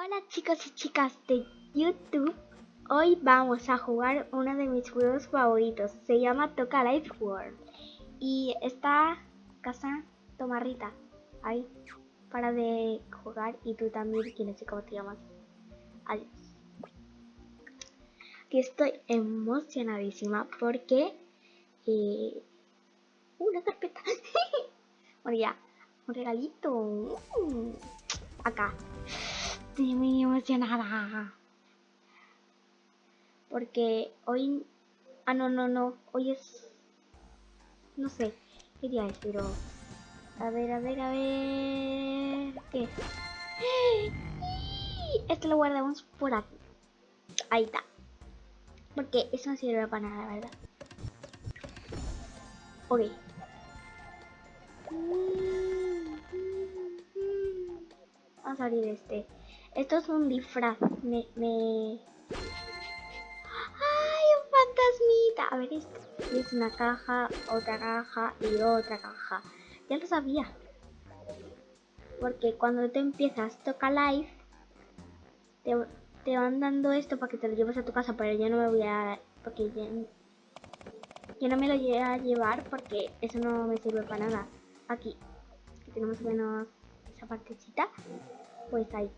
Hola chicos y chicas de YouTube. Hoy vamos a jugar uno de mis juegos favoritos. Se llama Toca Life World. Y esta casa tomarrita ahí para de jugar y tú también, que no sé cómo te llamas. Adiós. Aquí estoy emocionadísima porque eh, una carpeta. bueno ya, un regalito. Uh, acá. Estoy muy emocionada. Porque hoy... Ah, no, no, no. Hoy es... No sé. ¿Qué día es? Pero... A ver, a ver, a ver... ¿Qué? Esto lo guardamos por aquí. Ahí está. Porque eso no sirve para nada, ¿verdad? Ok. Vamos a abrir este. Esto es un disfraz. Me. ¡Ay, un fantasmita! A ver, esto es una caja, otra caja y otra caja. Ya lo sabía. Porque cuando te empiezas Toca Live, te, te van dando esto para que te lo lleves a tu casa, pero yo no me voy a... Porque yo no me lo voy a llevar porque eso no me sirve para nada. Aquí, que tenemos menos esa partecita, pues ahí.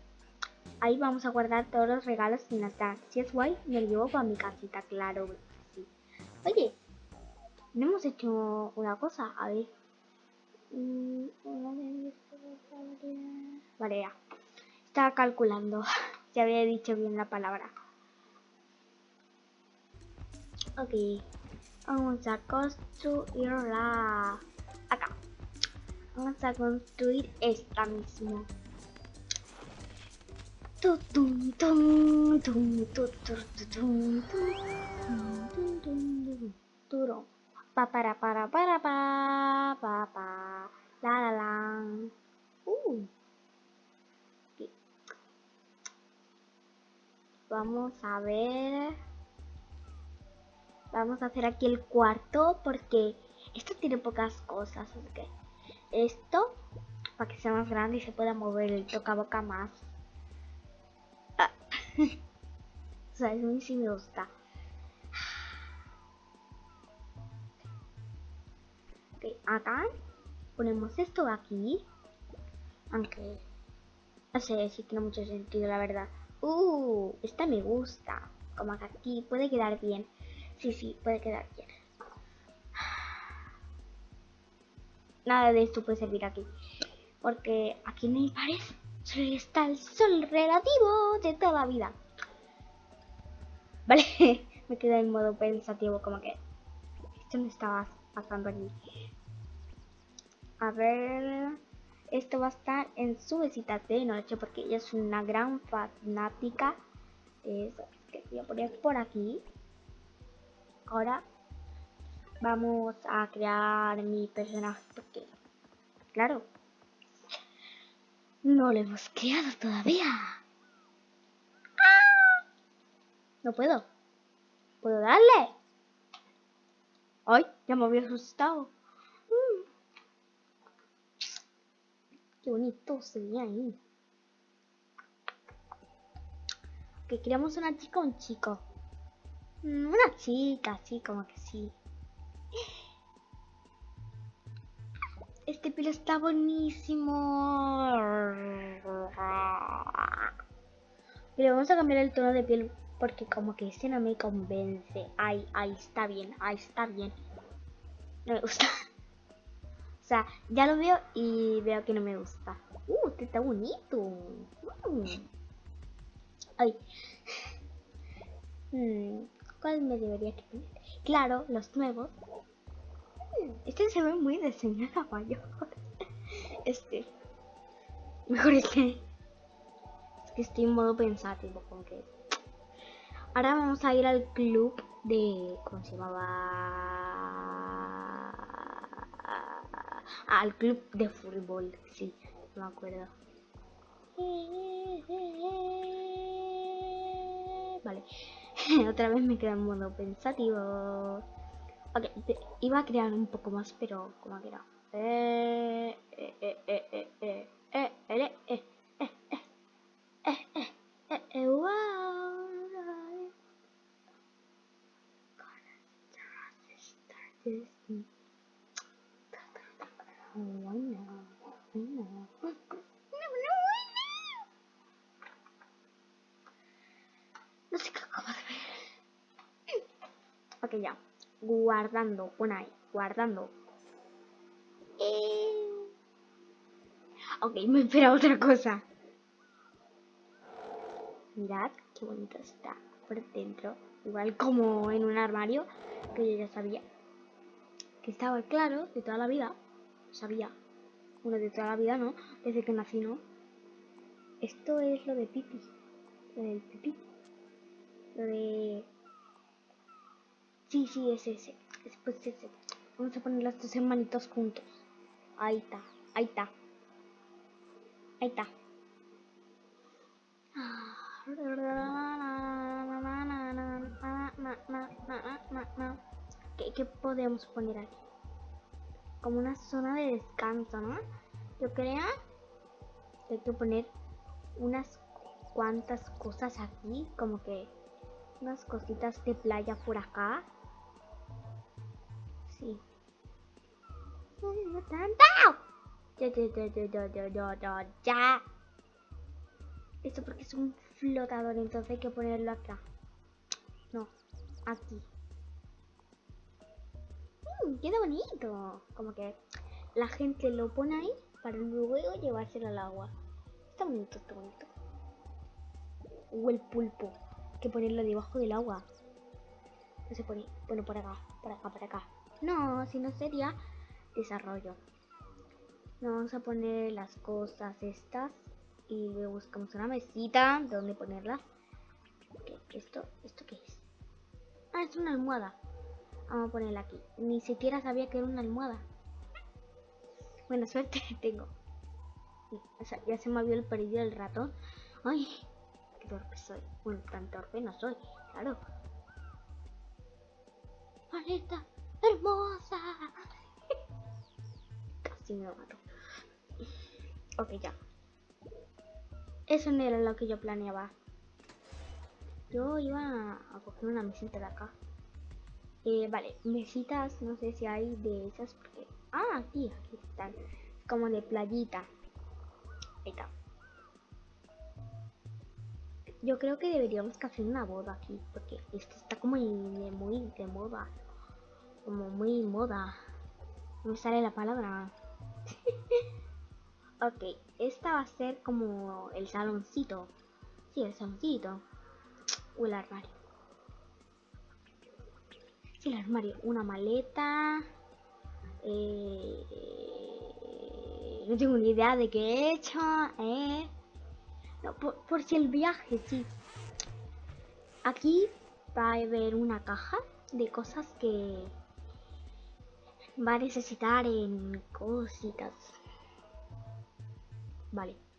Ahí vamos a guardar todos los regalos sin estar. Si es guay, me lo llevo para mi casita, claro. Sí. Oye, no hemos hecho una cosa, a ver. Vale, ya. Estaba calculando. Si había dicho bien la palabra. Ok. Vamos a construirla. Acá. Vamos a construir esta mismo. Pa para para para pa pa pa la la la. Uh. Vamos a ver. Vamos a hacer aquí el cuarto porque esto tiene pocas cosas. Así que esto, para que sea más grande y se pueda mover el toca boca más. O sea, es muy sí me gusta. Ok, acá ponemos esto aquí. Aunque no sé si tiene mucho sentido, la verdad. Uh, esta me gusta. Como que aquí puede quedar bien. Sí, sí, puede quedar bien. Nada de esto puede servir aquí. Porque aquí no hay pared. Está el sol relativo de toda vida. Vale, me quedé en modo pensativo, como que esto me estaba pasando aquí. A ver, esto va a estar en su visita de noche porque ella es una gran fanática eso. Que voy a poner por aquí. Ahora vamos a crear mi personaje porque, claro, no lo hemos creado todavía. No puedo. ¿Puedo darle? ¡Ay! Ya me había asustado. Mm. Qué bonito se ve ahí. Que creamos una chica o un chico. Mm, una chica, sí, como que sí. Pelo está buenísimo. Pero vamos a cambiar el tono de piel porque como que ese no me convence. Ay, ahí está bien, ahí está bien. No me gusta. O sea, ya lo veo y veo que no me gusta. Uh, este está bonito. Mm. Ay. Hmm, ¿Cuál me debería poner? Claro, los nuevos. Este se ve muy de señora mayor. Este. Mejor este. Es que estoy en modo pensativo, como que. Ahora vamos a ir al club de. ¿Cómo se llamaba? Ah, al club de fútbol, sí, no me acuerdo. Vale, otra vez me queda en modo pensativo. Ok, iba a crear un poco más, pero como que Guardando. Pon ahí. Guardando. Eh... Ok, me espera otra cosa. Mirad qué bonito está por dentro. Igual como en un armario que yo ya sabía. Que estaba claro de toda la vida. Sabía. Bueno, de toda la vida, ¿no? Desde que nací, ¿no? Esto es lo de pipi. Lo del pipi. Lo de... Sí, sí, es ese. Después ese. Vamos a poner los dos hermanitos juntos. Ahí está. Ahí está. Ahí está. ¿Qué, ¿Qué, podemos poner aquí? Como una zona de descanso, ¿no? Yo creo que hay que poner unas cuantas cosas aquí, como que unas cositas de playa por acá. Sí. Ya, ya, ya, ya, ya, ya. Esto porque es un flotador, entonces hay que ponerlo acá. No, aquí. Mmm, queda bonito. Como que la gente lo pone ahí para luego llevárselo al agua. Está bonito, está bonito. O el pulpo. Hay que ponerlo debajo del agua. No se pone. Bueno, por acá, por acá, por acá. No, si no sería desarrollo. Vamos a poner las cosas estas y buscamos una mesita donde ponerla. ¿Esto, ¿Esto qué es? Ah, es una almohada. Vamos a ponerla aquí. Ni siquiera sabía que era una almohada. Buena suerte tengo. O sea, ya se me había perdido el ratón. Ay, qué torpe soy. Bueno, tan torpe no soy, claro. Paleta hermosa. Casi me mato. Ok, ya. Eso no era lo que yo planeaba. Yo iba a coger una mesita de acá. Eh, vale, mesitas, no sé si hay de esas porque... Ah, aquí, aquí están. Como de playita. Ahí está. Yo creo que deberíamos hacer una boda aquí, porque esto está como muy de moda. Como muy moda. No me sale la palabra. Ok, esta va a ser como el saloncito. Sí, el saloncito. O el armario. Sí, el armario. Una maleta. Eh, no tengo ni idea de qué he hecho. Eh. No, por, por si el viaje, sí. Aquí va a haber una caja de cosas que va a necesitar en cositas. Vale.